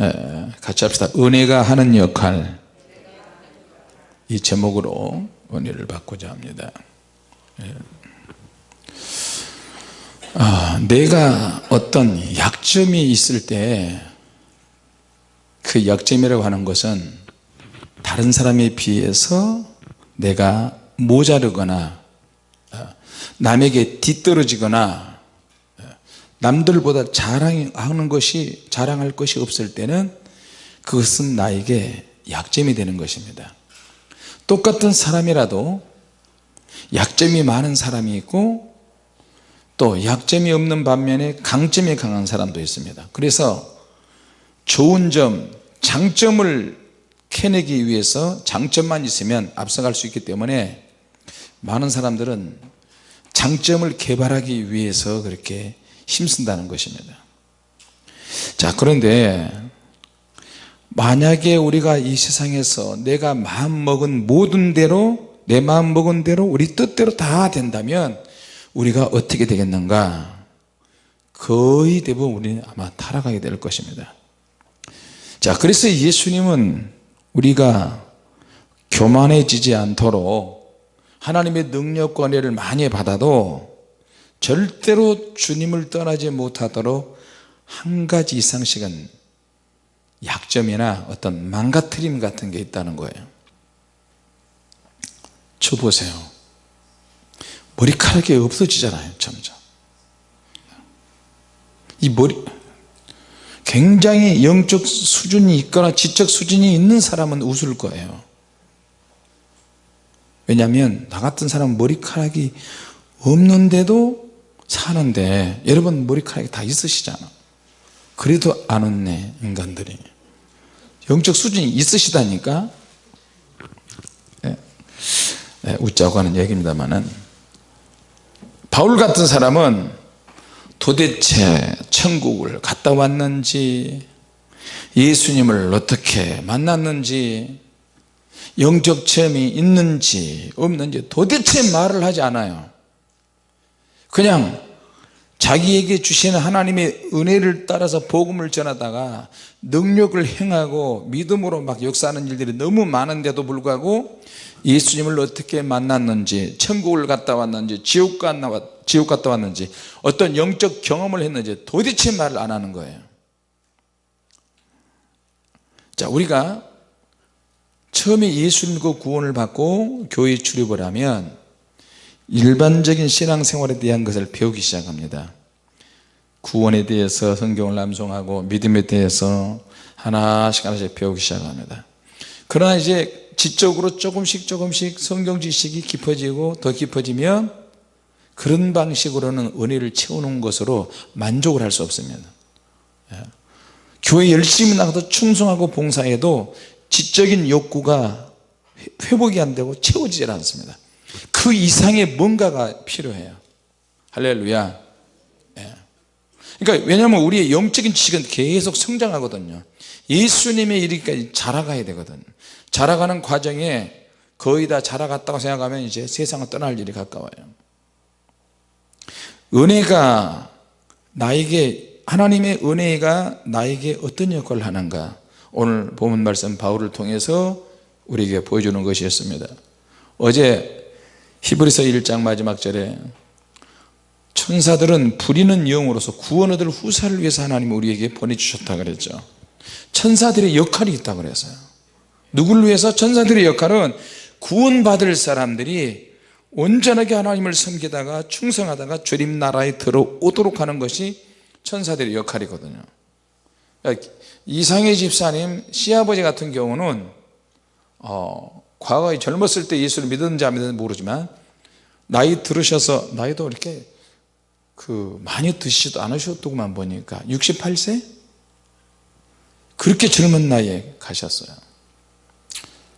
에, 같이 합시다. 은혜가 하는 역할. 이 제목으로 은혜를 받고자 합니다. 예. 아, 내가 어떤 약점이 있을 때 그 약점이라고 하는 것은 다른 사람에 비해서 내가 모자르거나 어, 남에게 뒤떨어지거나 어, 남들보다 자랑하는 것이 자랑할 것이 없을 때는 그것은 나에게 약점이 되는 것입니다. 똑같은 사람이라도 약점이 많은 사람이 있고 또 약점이 없는 반면에 강점이 강한 사람도 있습니다. 그래서 좋은 점 장점을 캐내기 위해서 장점만 있으면 앞서갈 수 있기 때문에 많은 사람들은 장점을 개발하기 위해서 그렇게 힘쓴다는 것입니다. 자 그런데 만약에 우리가 이 세상에서 내가 마음먹은 모든 대로 내 마음먹은 대로 우리 뜻대로 다 된다면 우리가 어떻게 되겠는가? 거의 대부분 우리는 아마 타락하게 될 것입니다. 자 그래서 예수님은 우리가 교만해지지 않도록 하나님의 능력과 은혜를 많이 받아도 절대로 주님을 떠나지 못하도록 한 가지 이상씩은 약점이나 어떤 망가뜨림 같은 게 있다는 거예요. 저 보세요. 머리카락이 없어지잖아요 점점. 이 머리 굉장히 영적 수준이 있거나 지적 수준이 있는 사람은 웃을 거예요. 왜냐하면 나 같은 사람은 머리카락이 없는데도 사는데 여러분 머리카락이 다 있으시잖아. 그래도 안 웃네 인간들이. 영적 수준이 있으시다니까. 네. 네, 웃자고 하는 얘기입니다만은 바울 같은 사람은 도대체 천국을 갔다 왔는지 예수님을 어떻게 만났는지 영적 체험이 있는지 없는지 도대체 말을 하지 않아요 그냥 자기에게 주시는 하나님의 은혜를 따라서 복음을 전하다가 능력을 행하고 믿음으로 막 역사하는 일들이 너무 많은데도 불구하고 예수님을 어떻게 만났는지 천국을 갔다 왔는지 지옥 갔다, 지옥 갔다 왔는지 어떤 영적 경험을 했는지 도대체 말을 안 하는 거예요. 자 우리가 처음에 예수 님과 구원을 받고 교회 출입을 하면 일반적인 신앙생활에 대한 것을 배우기 시작합니다. 구원에 대해서 성경을 암송하고 믿음에 대해서 하나씩 하나씩 배우기 시작합니다. 그러나 이제 지적으로 조금씩 조금씩 성경 지식이 깊어지고 더 깊어지면 그런 방식으로는 은혜를 채우는 것으로 만족을 할 수 없습니다. 예. 교회 열심히 나가도 충성하고 봉사해도 지적인 욕구가 회복이 안 되고 채워지질 않습니다 그 이상의 뭔가가 필요해요. 할렐루야. 예. 그러니까 왜냐하면 우리의 영적인 지식은 계속 성장하거든요. 예수님의 이르기까지 자라가야 되거든. 자라가는 과정에 거의 다 자라갔다고 생각하면 이제 세상을 떠날 일이 가까워요. 은혜가 나에게 하나님의 은혜가 나에게 어떤 역할을 하는가? 오늘 본문 말씀 바울을 통해서 우리에게 보여주는 것이었습니다. 어제 히브리서 1장 마지막 절에 천사들은 부리는 영으로서 구원 얻을 후사를 위해서 하나님 우리에게 보내주셨다 그랬죠. 천사들의 역할이 있다 그랬어요. 누구를 위해서? 천사들의 역할은 구원받을 사람들이 온전하게 하나님을 섬기다가 충성하다가 주님 나라에 들어오도록 하는 것이 천사들의 역할이거든요. 이상의 집사님 시아버지 같은 경우는 어, 과거에 젊었을 때 예수를 믿었는지 안 믿었는지 모르지만 나이 들으셔서 나이도 이렇게 그 많이 드시지도 않으셨더구만 보니까 68세? 그렇게 젊은 나이에 가셨어요.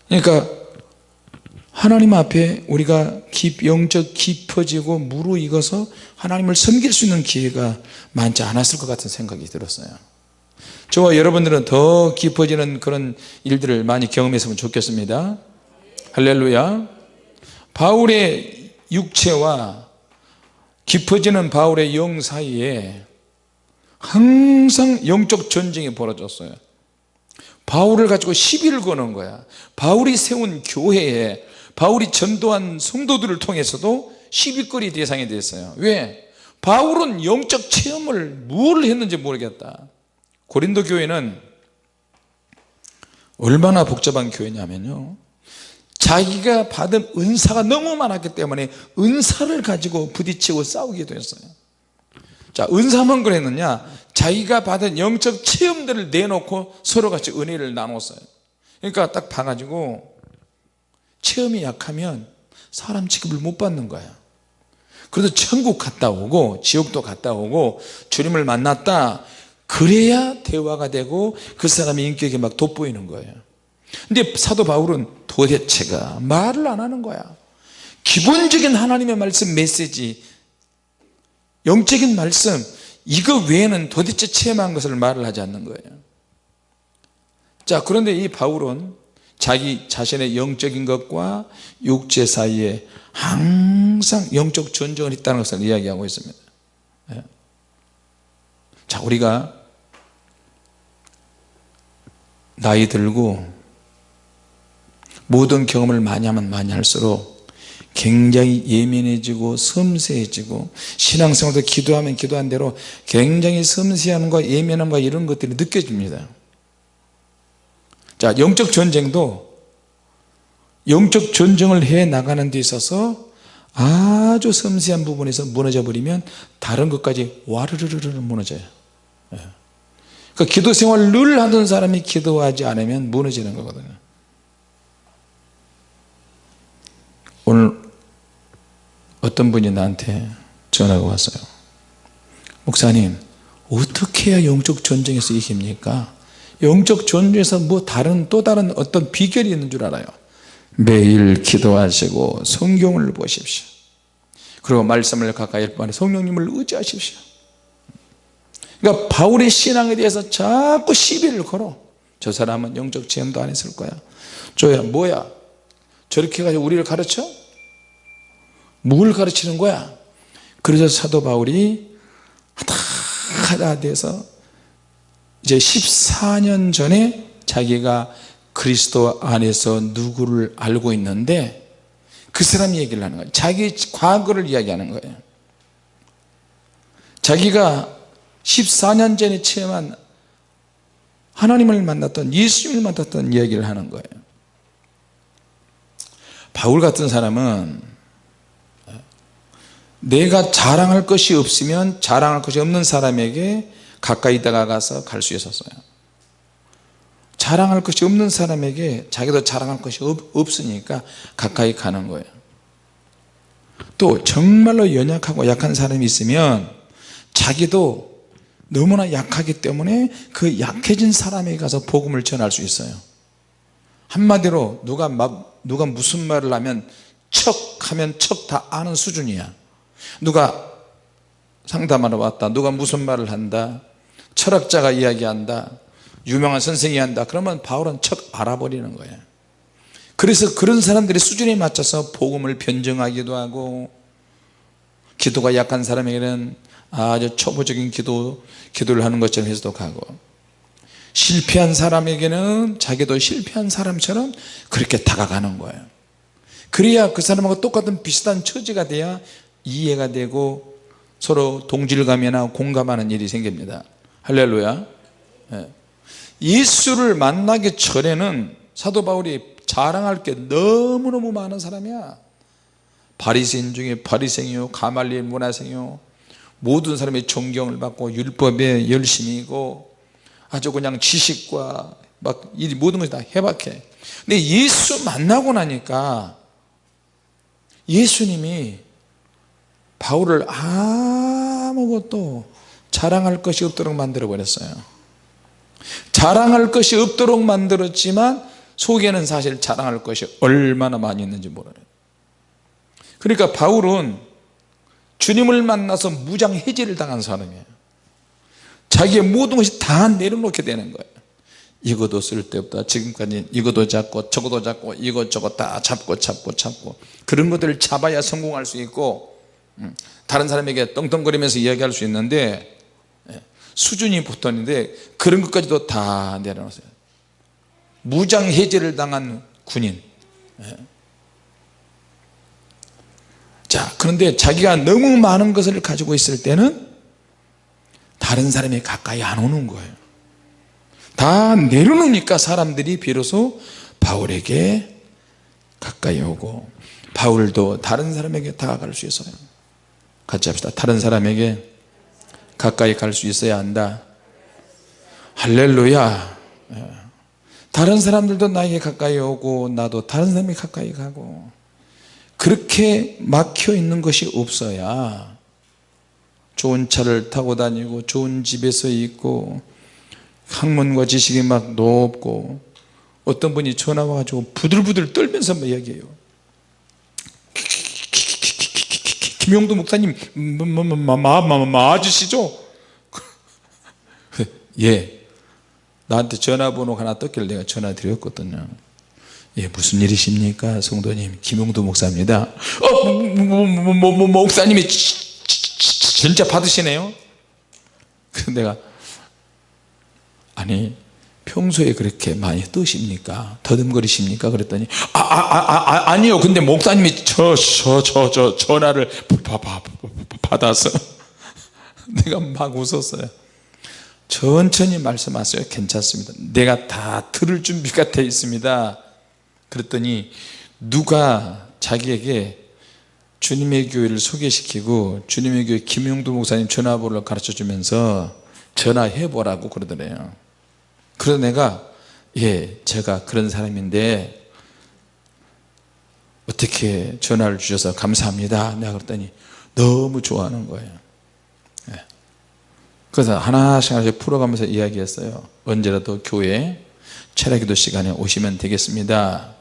그러니까 하나님 앞에 우리가 영적 깊어지고 무르익어서 하나님을 섬길 수 있는 기회가 많지 않았을 것 같은 생각이 들었어요. 저와 여러분들은 더 깊어지는 그런 일들을 많이 경험했으면 좋겠습니다 할렐루야. 바울의 육체와 깊어지는 바울의 영 사이에 항상 영적 전쟁이 벌어졌어요. 바울을 가지고 시비를 거는 거야. 바울이 세운 교회에 바울이 전도한 성도들을 통해서도 시비거리 대상이 됐어요. 왜? 바울은 영적 체험을 뭘 했는지 모르겠다. 고린도 교회는 얼마나 복잡한 교회냐면요 자기가 받은 은사가 너무 많았기 때문에 은사를 가지고 부딪히고 싸우기도 했어요. 자 은사만 그랬느냐? 자기가 받은 영적 체험들을 내놓고 서로 같이 은혜를 나눴어요. 그러니까 딱 봐가지고 체험이 약하면 사람 취급을 못 받는 거야. 그래서 천국 갔다 오고 지옥도 갔다 오고 주님을 만났다. 그래야 대화가 되고 그 사람의 인격이 막 돋보이는 거예요. 근데 사도 바울은 도대체가 말을 안 하는 거야. 기본적인 하나님의 말씀 메시지 영적인 말씀 이거 외에는 도대체 체험한 것을 말을 하지 않는 거예요. 자 그런데 이 바울은 자기 자신의 영적인 것과 육체 사이에 항상 영적 전쟁을 했다는 것을 이야기하고 있습니다. 예. 자 우리가 나이 들고 모든 경험을 많이 하면 많이 할수록 굉장히 예민해지고 섬세해지고 신앙생활도 기도하면 기도한 대로 굉장히 섬세함과 예민함과 이런 것들이 느껴집니다. 자 영적 전쟁도 영적 전쟁을 해 나가는 데 있어서 아주 섬세한 부분에서 무너져 버리면 다른 것까지 와르르르르 무너져요. 예. 그 기도 생활을 늘 하던 사람이 기도하지 않으면 무너지는 거거든요 오늘 어떤 분이 나한테 전화가 왔어요? 목사님 어떻게 해야 영적 전쟁에서 이깁니까? 영적 전쟁에서 뭐 다른 또 다른 어떤 비결이 있는 줄 알아요. 매일 기도하시고 성경을 보십시오. 그리고 말씀을 가까이 할 바에 성령님을 의지하십시오. 그러니까 바울의 신앙에 대해서 자꾸 시비를 걸어. 저 사람은 영적 체험도 안 했을 거야. 저야 뭐야? 저렇게 가지고 우리를 가르쳐? 뭘 가르치는 거야? 그래서 사도 바울이 하다 하다 돼서 이제 14년 전에 자기가 그리스도 안에서 누구를 알고 있는데 그 사람 얘기를 하는 거예요 자기 과거를 이야기하는 거예요. 자기가 14년 전에 체험한 하나님을 만났던 예수님을 만났던 이야기를 하는 거예요. 바울 같은 사람은 내가 자랑할 것이 없으면 자랑할 것이 없는 사람에게 가까이 다가가서 갈 수 있었어요. 자랑할 것이 없는 사람에게 자기도 자랑할 것이 없, 으니까 가까이 가는 거예요. 또 정말로 연약하고 약한 사람이 있으면 자기도 너무나 약하기 때문에 그 약해진 사람에게 가서 복음을 전할 수 있어요. 한마디로 누가 막 누가 무슨 말을 하면 척 하면 척 다 아는 수준이야 누가 상담하러 왔다 누가 무슨 말을 한다 철학자가 이야기한다 유명한 선생이 한다 그러면 바울은 척 알아버리는 거예요. 그래서 그런 사람들의 수준에 맞춰서 복음을 변정하기도 하고 기도가 약한 사람에게는 아주 초보적인 기도, 기도를 하는 것처럼 가고 실패한 사람에게는 자기도 실패한 사람처럼 그렇게 다가가는 거예요. 그래야 그 사람하고 똑같은 비슷한 처지가 돼야 이해가 되고 서로 동질감이나 공감하는 일이 생깁니다. 할렐루야. 예. 예수를 만나기 전에는 사도 바울이 자랑할 게 너무너무 많은 사람이야. 바리새인 중에 바리새인이요 가말리엘 문화생이요 모든 사람이 존경을 받고 율법에 열심이고 아주 그냥 지식과 막 이 모든 것이 다 해박해. 근데 예수 만나고 나니까 예수님이 바울을 아무것도 자랑할 것이 없도록 만들어 버렸어요. 자랑할 것이 없도록 만들었지만 속에는 사실 자랑할 것이 얼마나 많이 있는지 몰라요 그러니까 바울은 주님을 만나서 무장해제를 당한 사람이에요. 자기의 모든 것이 다 내려놓게 되는 거예요. 이것도 쓸데없다. 지금까지 이것도 잡고 저것도 잡고 이것저것 다 잡고 잡고 잡고. 그런 것들을 잡아야 성공할 수 있고 음, 다른 사람에게 떵떵거리면서 이야기할 수 있는데 예, 수준이 붙었는데 그런 것까지도 다 내려놓으세요. 무장해제를 당한 군인. 예. 자 그런데 자기가 너무 많은 것을 가지고 있을 때는 다른 사람이 가까이 안 오는 거예요. 다 내려놓으니까 사람들이 비로소 바울에게 가까이 오고 바울도 다른 사람에게 다가갈 수 있어요 같이 합시다. 다른 사람에게 가까이 갈 수 있어야 한다. 할렐루야. 예. 다른 사람들도 나에게 가까이 오고 나도 다른 사람이 가까이 가고 그렇게 막혀 있는 것이 없어야 좋은 차를 타고 다니고 좋은 집에서 있고 학문과 지식이 막 높고 어떤 분이 전화 와가지고 부들부들 떨면서 막 이야기해요 김용도 목사님 마 아저씨죠? 예. 나한테 전화번호 하나 떴길래 내가 전화 드렸거든요. 예 무슨 일이십니까? 성도님 김용도 목사입니다. 어 뭐, 뭐, 뭐, 뭐, 목사님이 진짜 받으시네요? 내가 아니 평소에 그렇게 많이 뜨십니까? 더듬거리십니까? 그랬더니 아, 아, 아, 아 아 니요. 근데 목사님이 저 저 저 저 전화를 받아서 내가 막 웃었어요. 천천히 말씀하세요. 괜찮습니다. 내가 다 들을 준비가 되어 있습니다. 그랬더니 누가 자기에게 주님의 교회를 소개시키고 주님의 교회 김용도 목사님 전화번호를 가르쳐 주면서 전화해 보라고 그러더래요 그래서 내가 예 제가 그런 사람인데 어떻게 전화를 주셔서 감사합니다. 내가 그랬더니 너무 좋아하는 거예요. 예. 그래서 하나씩 하나씩 풀어가면서 이야기했어요. 언제라도 교회 철학기도 시간에 오시면 되겠습니다.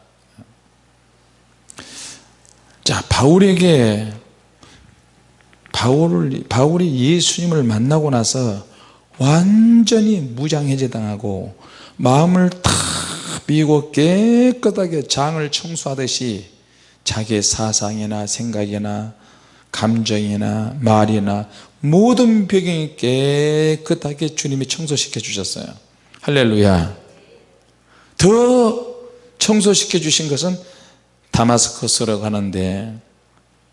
자 바울에게 바울을, 바울이 예수님을 만나고 나서 완전히 무장해제 당하고 마음을 다 비고 깨끗하게 장을 청소하듯이 자기의 사상이나 생각이나 감정이나 말이나 모든 배경이 깨끗하게 주님이 청소시켜 주셨어요. 할렐루야. 더 청소시켜 주신 것은 다마스커스로 가는데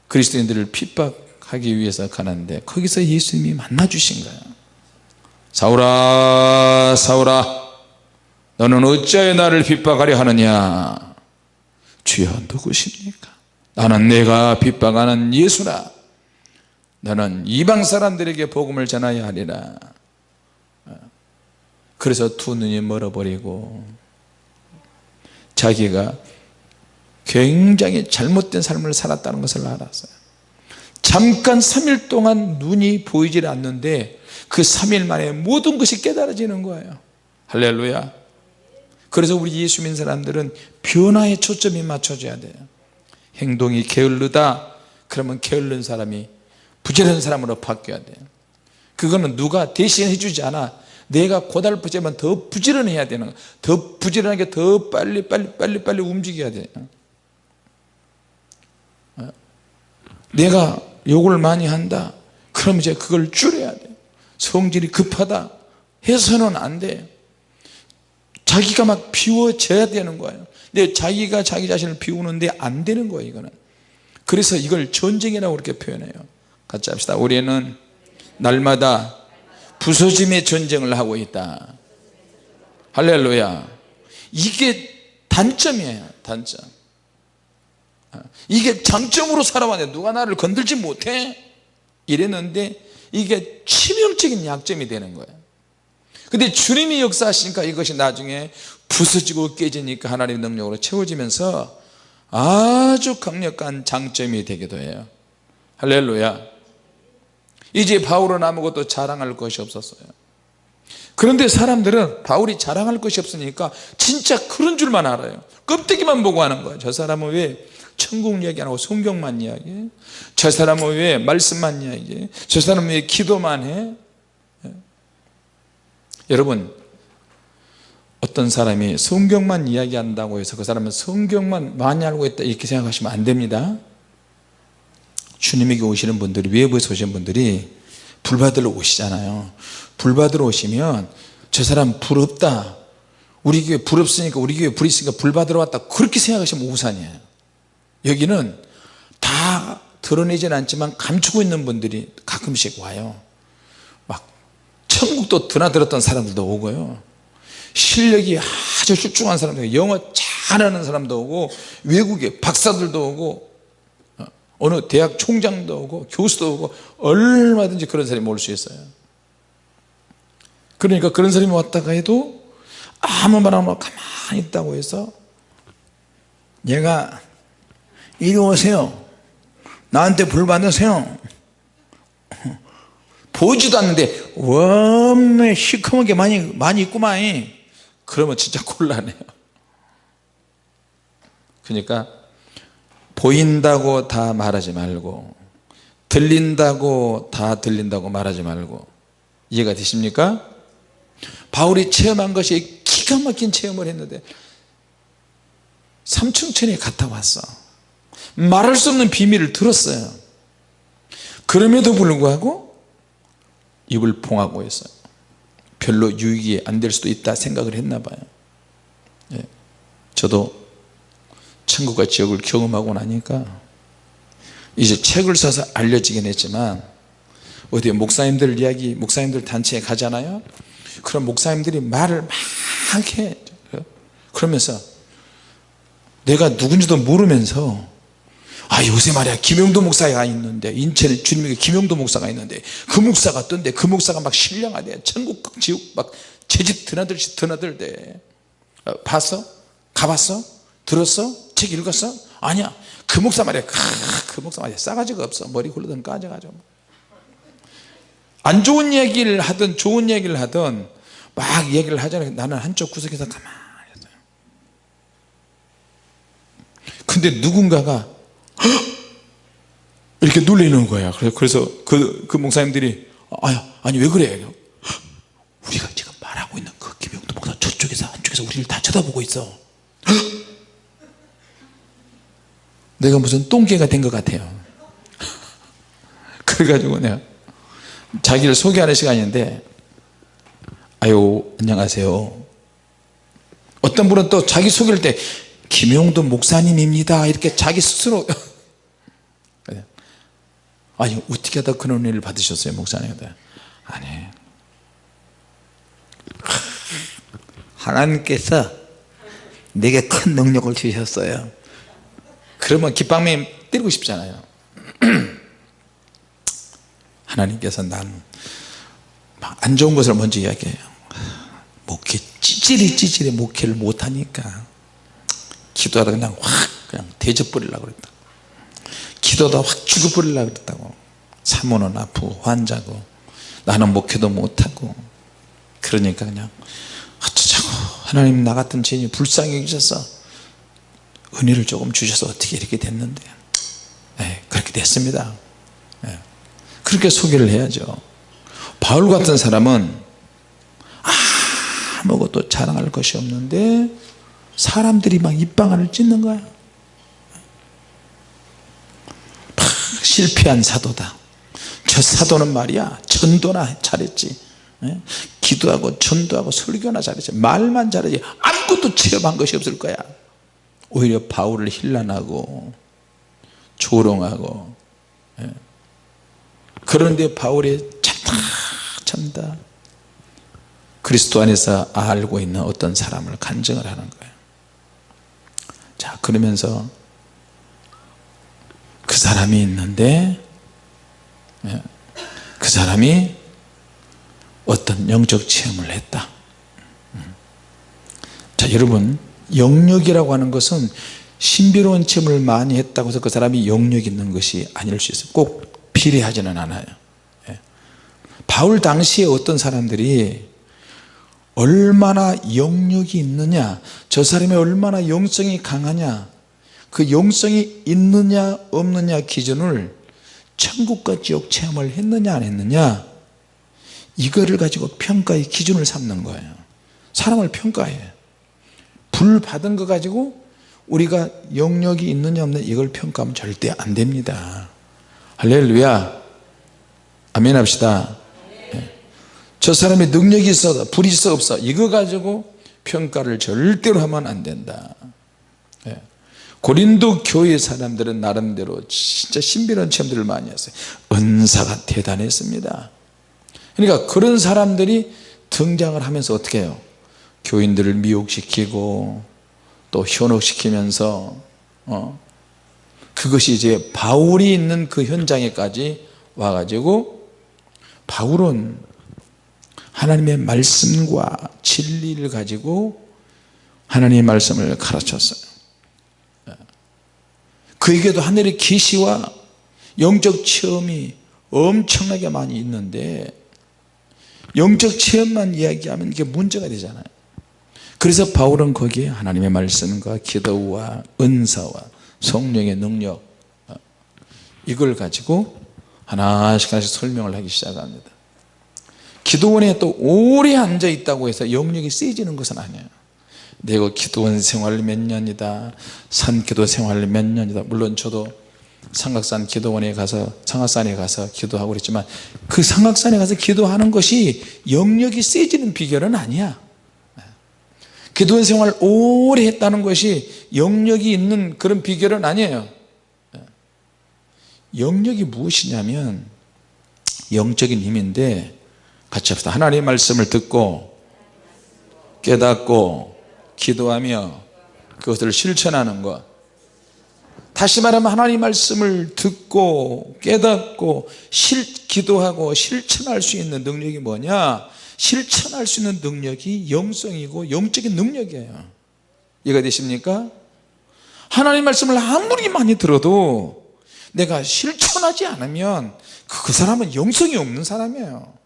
그리스도인들을 핍박하기 위해서 가는데 거기서 예수님이 만나 주신 거예요 사울아 사울아 너는 어찌하여 나를 핍박하려 하느냐? 주여 누구십니까? 나는 내가 핍박하는 예수라. 너는 이방 사람들에게 복음을 전하여 하리라. 그래서 두 눈이 멀어버리고 자기가 굉장히 잘못된 삶을 살았다는 것을 알았어요 잠깐 3일 동안 눈이 보이질 않는데 그 3일 만에 모든 것이 깨달아지는 거예요. 할렐루야. 그래서 우리 예수 믿는 사람들은 변화에 초점이 맞춰져야 돼요. 행동이 게을르다 그러면 게을른 사람이 부지런한 사람으로 바뀌어야 돼요. 그거는 누가 대신 해 주지 않아. 내가 고달프지만 더 부지런해야 되는 거야. 더 부지런하게 더 빨리 빨리 빨리 빨리 움직여야 돼요. 어? 내가 욕을 많이 한다. 그럼 이제 그걸 줄여야 돼. 성질이 급하다. 해서는 안돼. 자기가 막 비워져야 되는 거예요. 근데 자기가 자기 자신을 비우는데 안 되는 거예요 이거는. 그래서 이걸 전쟁이라고 그렇게 표현해요. 같이 합시다. 우리는 날마다 부서짐의 전쟁을 하고 있다. 할렐루야. 이게 단점이에요 단점 이게 장점으로 살아왔는데 누가 나를 건들지 못해? 이랬는데 이게 치명적인 약점이 되는 거예요. 근데 주님이 역사하시니까 이것이 나중에 부서지고 깨지니까 하나님의 능력으로 채워지면서 아주 강력한 장점이 되기도 해요. 할렐루야. 이제 바울은 아무것도 자랑할 것이 없었어요. 그런데 사람들은 바울이 자랑할 것이 없으니까 진짜 그런 줄만 알아요. 껍데기만 보고 하는 거예요. 저 사람은 왜 천국 이야기 안 하고 성경만 이야기해? 저 사람은 왜 말씀만 이야기해? 저 사람은 왜 기도만 해? 예. 여러분 어떤 사람이 성경만 이야기한다고 해서 그 사람은 성경만 많이 알고 있다 이렇게 생각하시면 안 됩니다. 주님에게 오시는 분들이 외부에서 오시는 분들이 불 받으러 오시잖아요. 불 받으러 오시면 저 사람 부럽다. 우리 교회 불 없으니까 우리 교회 불 있으니까 불 받으러 왔다. 그렇게 생각하시면 우산이에요 여기는 다 드러내진 않지만 감추고 있는 분들이 가끔씩 와요. 막 천국도 드나들었던 사람들도 오고요. 실력이 아주 출중한 사람들 영어 잘하는 사람도 오고 외국에 박사들도 오고 어, 어느 대학 총장도 오고 교수도 오고 얼마든지 그런 사람이 올 수 있어요. 그러니까 그런 사람이 왔다가 해도 아무 말 안 하고 가만히 있다고 해서 얘가 이리 오세요. 나한테 불 받으세요. 보지도 않는데 원매 시커멓게 많이 많이 있구만. 그러면 진짜 곤란해요. 그러니까 보인다고 다 말하지 말고 들린다고 다 들린다고 말하지 말고. 이해가 되십니까? 바울이 체험한 것이 기가 막힌 체험을 했는데 삼층천에 갔다 왔어 말할 수 없는 비밀을 들었어요. 그럼에도 불구하고 입을 봉하고 있어요 별로 유익이 안 될 수도 있다 생각을 했나 봐요. 예. 저도 천국과 지옥을 경험하고 나니까 이제 책을 써서 알려지긴 했지만 어디 목사님들 이야기 목사님들 단체에 가잖아요. 그럼 목사님들이 말을 막 해 그러면서 내가 누군지도 모르면서 아 요새 말이야 김영도 목사가 있는데 인천 주님에게 김영도 목사가 있는데 그 목사가 뜬데 그 목사가 막 신령하대. 천국 지옥 막 제집 드나들듯이 드나들대. 어, 봤어? 가봤어? 들었어? 책 읽었어? 아니야. 그 목사 말이야. 그 목사 말이야. 싸가지가 없어. 머리 굴러든 까져가지고. 안 좋은 얘기를 하든 좋은 얘기를 하든 막 얘기를 하잖아요 나는 한쪽 구석에서 가만히 있어요. 근데 누군가가 이렇게 놀리는 거야. 그래서 그, 그 목사님들이 아니, 아니 왜 그래? 우리가 지금 말하고 있는 그 김영도 목사 저쪽에서 한쪽에서 우리를 다 쳐다보고 있어. 내가 무슨 똥개가 된 것 같아요. 그래가지고 내가 자기를 소개하는 시간인데 아유 안녕하세요. 어떤 분은 또 자기 소개할 때 김용도 목사님입니다. 이렇게 자기 스스로. 아니 어떻게 하다 그런 은혜를 받으셨어요 목사님 아니. 하나님께서 내게 큰 능력을 주셨어요. 그러면 깃방맨 때리고 싶잖아요. 하나님께서 난 안 좋은 것을 먼저 이야기해요. 목회 찌질이 찌질이 목회를 못하니까 기도하다 그냥 확 그냥 대접버리려고 그랬다. 기도하다 확 죽어버리려고 그랬다고. 사모는 아프고 환자고 나는 목회도 못하고 그러니까 그냥 어쩌자고. 하나님 나 같은 죄인이 불쌍히 여기셔서 은혜를 조금 주셔서 어떻게 이렇게 됐는데. 네, 그렇게 됐습니다. 네. 그렇게 소개를 해야죠. 바울 같은 사람은 아무것도 자랑할 것이 없는데 사람들이 막 입방아를 찢는 거야. 막 실패한 사도다. 저 사도는 말이야 전도나 잘했지. 예? 기도하고 전도하고 설교나 잘했지. 말만 잘하지. 아무것도 체험한 것이 없을 거야. 오히려 바울을 힐난하고 조롱하고 예? 그런데 바울이 참다 참다. 그리스도 안에서 알고 있는 어떤 사람을 간증을 하는 거예요 자 그러면서 그 사람이 있는데 예, 그 사람이 어떤 영적 체험을 했다 음. 자 여러분 영역이라고 하는 것은 신비로운 체험을 많이 했다고 해서 그 사람이 영역 있는 것이 아닐 수 있어요 꼭 비례하지는 않아요 예. 바울 당시에 어떤 사람들이 얼마나 영역이 있느냐 저 사람이 얼마나 영성이 강하냐 그 영성이 있느냐 없느냐 기준을 천국과 지옥 체험을 했느냐 안 했느냐 이거를 가지고 평가의 기준을 삼는 거예요. 사람을 평가해 불 받은 거 가지고 우리가 영역이 있느냐 없느냐 이걸 평가하면 절대 안 됩니다. 할렐루야. 아멘 합시다 저 사람의 능력이 있어 불이 있어 없어. 이거 가지고 평가를 절대로 하면 안 된다. 예. 고린도 교회 사람들은 나름대로 진짜 신비로운 체험들을 많이 했어요. 은사가 대단했습니다. 그러니까 그런 사람들이 등장을 하면서 어떻게 해요? 교인들을 미혹시키고 또 현혹시키면서 어, 그것이 이제 바울이 있는 그 현장에까지 와가지고 바울은 하나님의 말씀과 진리를 가지고 하나님의 말씀을 가르쳤어요. 그에게도 하늘의 계시와 영적 체험이 엄청나게 많이 있는데 영적 체험만 이야기하면 이게 문제가 되잖아요. 그래서 바울은 거기에 하나님의 말씀과 기도와 은사와 성령의 능력 어, 이걸 가지고 하나씩 하나씩 설명을 하기 시작합니다 기도원에 또 오래 앉아 있다고 해서 영역이 세지는 것은 아니에요. 내가 기도원 생활 몇 년이다. 산기도 생활 몇 년이다. 물론 저도 상각산 기도원에 가서 상각산에 가서 기도하고 그랬지만 그 상각산에 가서 기도하는 것이 영역이 세지는 비결은 아니야. 기도원 생활 오래 했다는 것이 영역이 있는 그런 비결은 아니에요. 영역이 무엇이냐면 영적인 힘인데 같이 합시다. 하나님의 말씀을 듣고 깨닫고 기도하며 그것을 실천하는 것. 다시 말하면 하나님 말씀을 듣고 깨닫고 실, 기도하고 실천할 수 있는 능력이 뭐냐? 실천할 수 있는 능력이 영성이고 영적인 능력이에요. 이해가 되십니까? 하나님 말씀을 아무리 많이 들어도 내가 실천하지 않으면 그 사람은 영성이 없는 사람이에요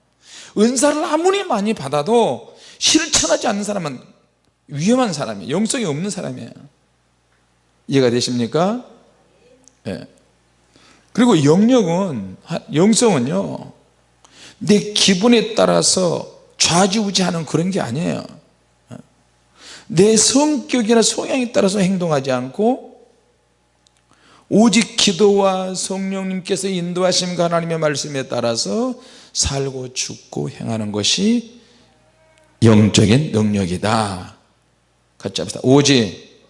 은사를 아무리 많이 받아도 실천하지 않는 사람은 위험한 사람이에요 영성이 없는 사람이에요 이해가 되십니까? 네. 그리고 영역은 영성은요 내 기분에 따라서 좌지우지하는 그런 게 아니에요 내 성격이나 성향에 따라서 행동하지 않고 오직 기도와 성령님께서 인도하심과 하나님의 말씀에 따라서 살고 죽고 행하는 것이 영적인 능력이다. 같이 합시다. 오직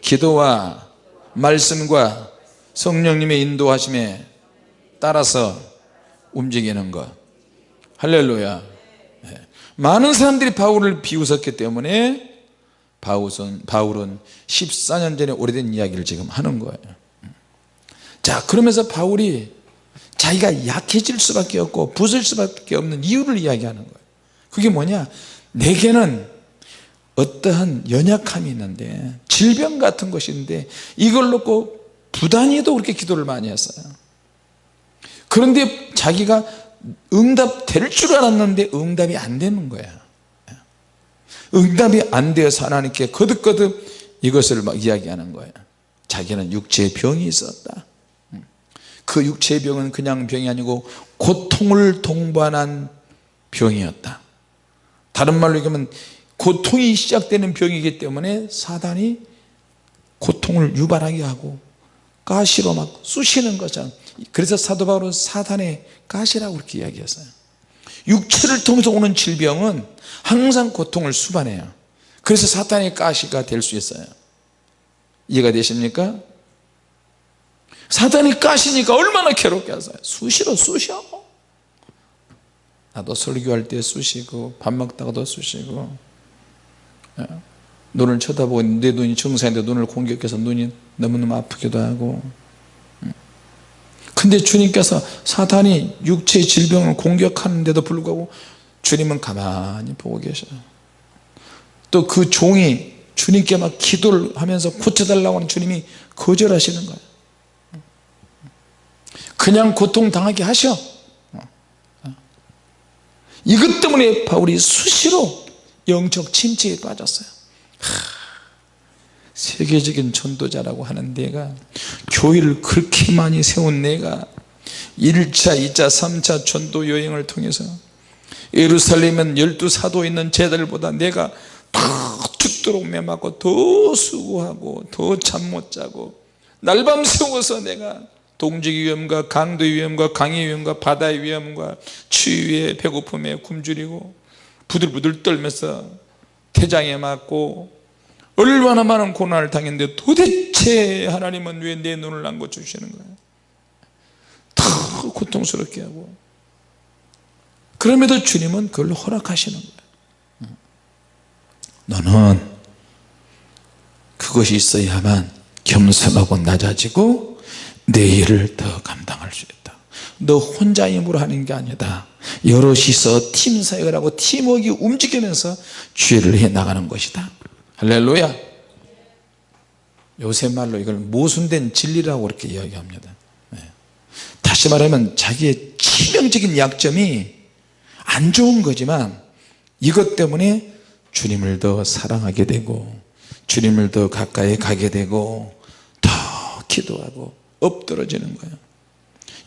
기도와 말씀과 성령님의 인도하심에 따라서 움직이는 것. 할렐루야. 네. 많은 사람들이 바울을 비웃었기 때문에 바울은, 바울은 14년 전에 오래된 이야기를 지금 하는 거예요. 자 그러면서 바울이 자기가 약해질 수밖에 없고 부술 수밖에 없는 이유를 이야기하는 거예요. 그게 뭐냐? 내게는 어떠한 연약함이 있는데 질병 같은 것인데 이걸 놓고 부단히도 그렇게 기도를 많이 했어요. 그런데 자기가 응답 될 줄 알았는데 응답이 안 되는 거야. 응답이 안 되어서 하나님께 거듭거듭 이것을 막 이야기하는 거예요. 자기는 육체의 병이 있었다 그 육체의 병은 그냥 병이 아니고 고통을 동반한 병이었다. 다른 말로 얘기하면 고통이 시작되는 병이기 때문에 사단이 고통을 유발하게 하고 가시로 막 쑤시는 거죠 그래서 사도 바울은 사단의 가시라고 그렇게 이야기했어요. 육체를 통해서 오는 질병은 항상 고통을 수반해요. 그래서 사탄의 가시가 될 수 있어요. 이해가 되십니까? 사탄이 가시니까 얼마나 괴롭게 하세요? 수시로 쑤셔. 나도 설교할 때 쑤시고 밥 먹다가도 쑤시고. 예. 눈을 쳐다보고 내 눈이 정상인데 눈을 공격해서 눈이 너무너무 아프기도 하고. 음. 근데 주님께서 사탄이 육체의 질병을 공격하는데도 불구하고 주님은 가만히 보고 계셔요. 또 그 종이 주님께 막 기도를 하면서 고쳐달라고 하는 주님이 거절하시는 거예요 그냥 고통당하게 하셔. 이것 때문에 바울이 수시로 영적 침체에 빠졌어요. 세계적인 전도자라고 하는 내가 교회를 그렇게 많이 세운 내가 1차 2차 3차 전도 여행을 통해서 예루살렘은 열두 사도 있는 제들보다 내가 더 죽도록 매맞고 더 수고하고 더 잠 못 자고 날밤 새워서 내가 동지기 위험과 강도 위험과 강의 위험과 바다의 위험과 추위에 배고픔에 굶주리고 부들부들 떨면서 태장에 맞고 얼마나 많은 고난을 당했는데 도대체 하나님은 왜 내 눈을 안 고쳐주시는 거예요 더 고통스럽게 하고. 그럼에도 주님은 그걸 허락하시는 거예요 너는 그것이 있어야만 겸손하고 낮아지고 내 일을 더 감당할 수 있다. 너 혼자 힘으로 하는 게 아니다. 여럿이서 팀 사역을 하고 팀워크 움직이면서 주의를 해 나가는 것이다. 할렐루야. 요새 말로 이걸 모순된 진리라고 그렇게 이야기합니다. 네. 다시 말하면 자기의 치명적인 약점이 안 좋은 거지만 이것 때문에 주님을 더 사랑하게 되고 주님을 더 가까이 가게 되고 더 기도하고 엎드러지는 거예요.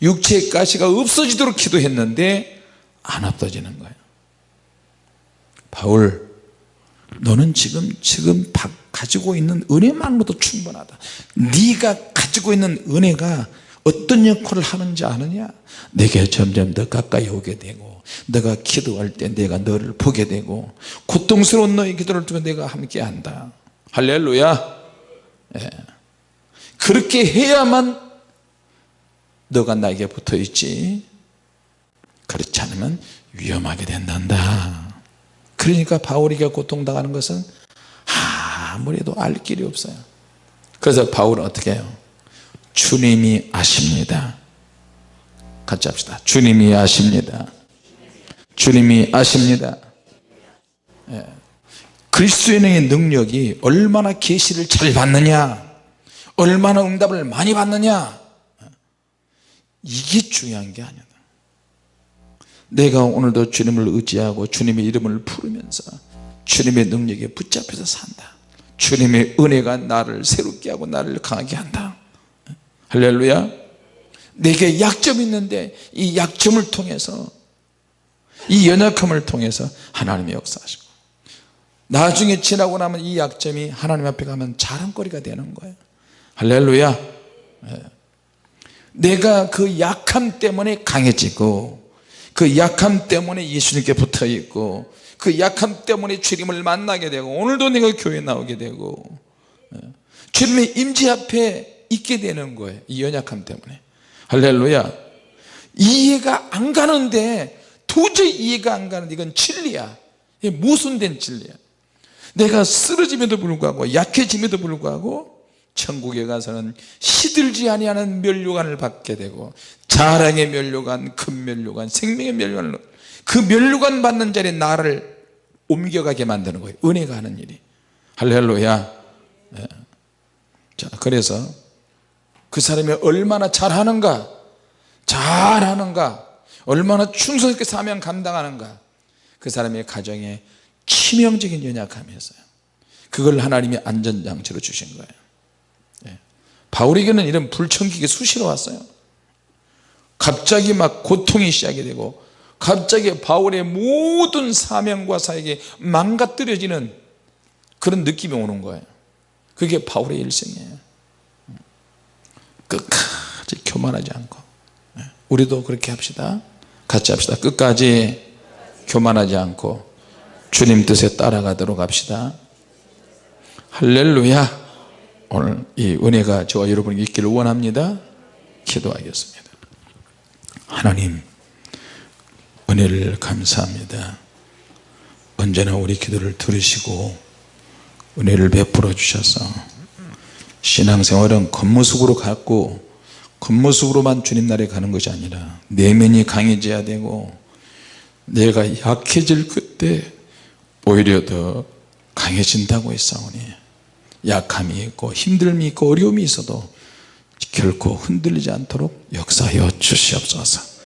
육체의 가시가 없어지도록 기도했는데 안 없어지는 거예요. 바울 너는 지금 지금 가지고 있는 은혜만으로도 충분하다. 네가 가지고 있는 은혜가 어떤 역할을 하는지 아느냐? 내게 점점 더 가까이 오게 되고 내가 기도할 때 내가 너를 보게 되고 고통스러운 너의 기도를 두고 내가 함께 한다. 할렐루야. 예. 그렇게 해야만 너가 나에게 붙어 있지. 그렇지 않으면 위험하게 된단다. 그러니까 바울에게 고통당하는 것은 아무래도 알 길이 없어요. 그래서 바울은 어떻게 해요? 주님이 아십니다. 같이 합시다. 주님이 아십니다. 주님이 아십니다. 예. 그리스도인의 능력이 얼마나 계시를 잘 받느냐 얼마나 응답을 많이 받느냐? 이게 중요한 게 아니다 내가 오늘도 주님을 의지하고 주님의 이름을 부르면서 주님의 능력에 붙잡혀서 산다. 주님의 은혜가 나를 새롭게 하고 나를 강하게 한다. 할렐루야. 내게 약점이 있는데 이 약점을 통해서 이 연약함을 통해서 하나님의 역사하시고 나중에 지나고 나면 이 약점이 하나님 앞에 가면 자랑거리가 되는 거예요 할렐루야. 예. 내가 그 약함 때문에 강해지고 그 약함 때문에 예수님께 붙어 있고 그 약함 때문에 주님을 만나게 되고 오늘도 내가 교회 나오게 되고 예. 주님의 임재 앞에 있게 되는 거예요 이 연약함 때문에. 할렐루야. 이해가 안 가는데 도저히 이해가 안 가는데 이건 진리야. 모순된 진리야. 내가 쓰러짐에도 불구하고 약해짐에도 불구하고 천국에 가서는 시들지 아니하는 면류관을 받게 되고 자랑의 면류관 큰 면류관 생명의 면류관을 그 면류관 받는 자리에 나를 옮겨가게 만드는 거예요 은혜가 하는 일이 할렐루야 네. 자 그래서 그 사람이 얼마나 잘하는가 잘하는가 얼마나 충성스럽게 사명 감당하는가 그 사람의 가정에 치명적인 연약함이 있어요 그걸 하나님이 안전장치로 주신 거예요 예. 바울에게는 이런 불청객이 수시로 왔어요. 갑자기 막 고통이 시작이 되고 갑자기 바울의 모든 사명과 사역이 망가뜨려지는 그런 느낌이 오는 거예요. 그게 바울의 일생이에요. 끝까지 교만하지 않고. 예. 우리도 그렇게 합시다. 같이 합시다. 끝까지 교만하지 않고 주님 뜻에 따라가도록 합시다. 할렐루야 오늘 이 은혜가 저와 여러분에게 있기를 원합니다. 기도하겠습니다. 하나님 은혜를 감사합니다. 언제나 우리 기도를 들으시고 은혜를 베풀어 주셔서 신앙생활은 겉모습으로 갖고 겉모습으로만 주님 나라에 가는 것이 아니라 내면이 강해져야 되고 내가 약해질 그때 오히려 더 강해진다고 했사오니 약함이 있고 힘듦이 있고 어려움이 있어도 결코 흔들리지 않도록 역사하여 주시옵소서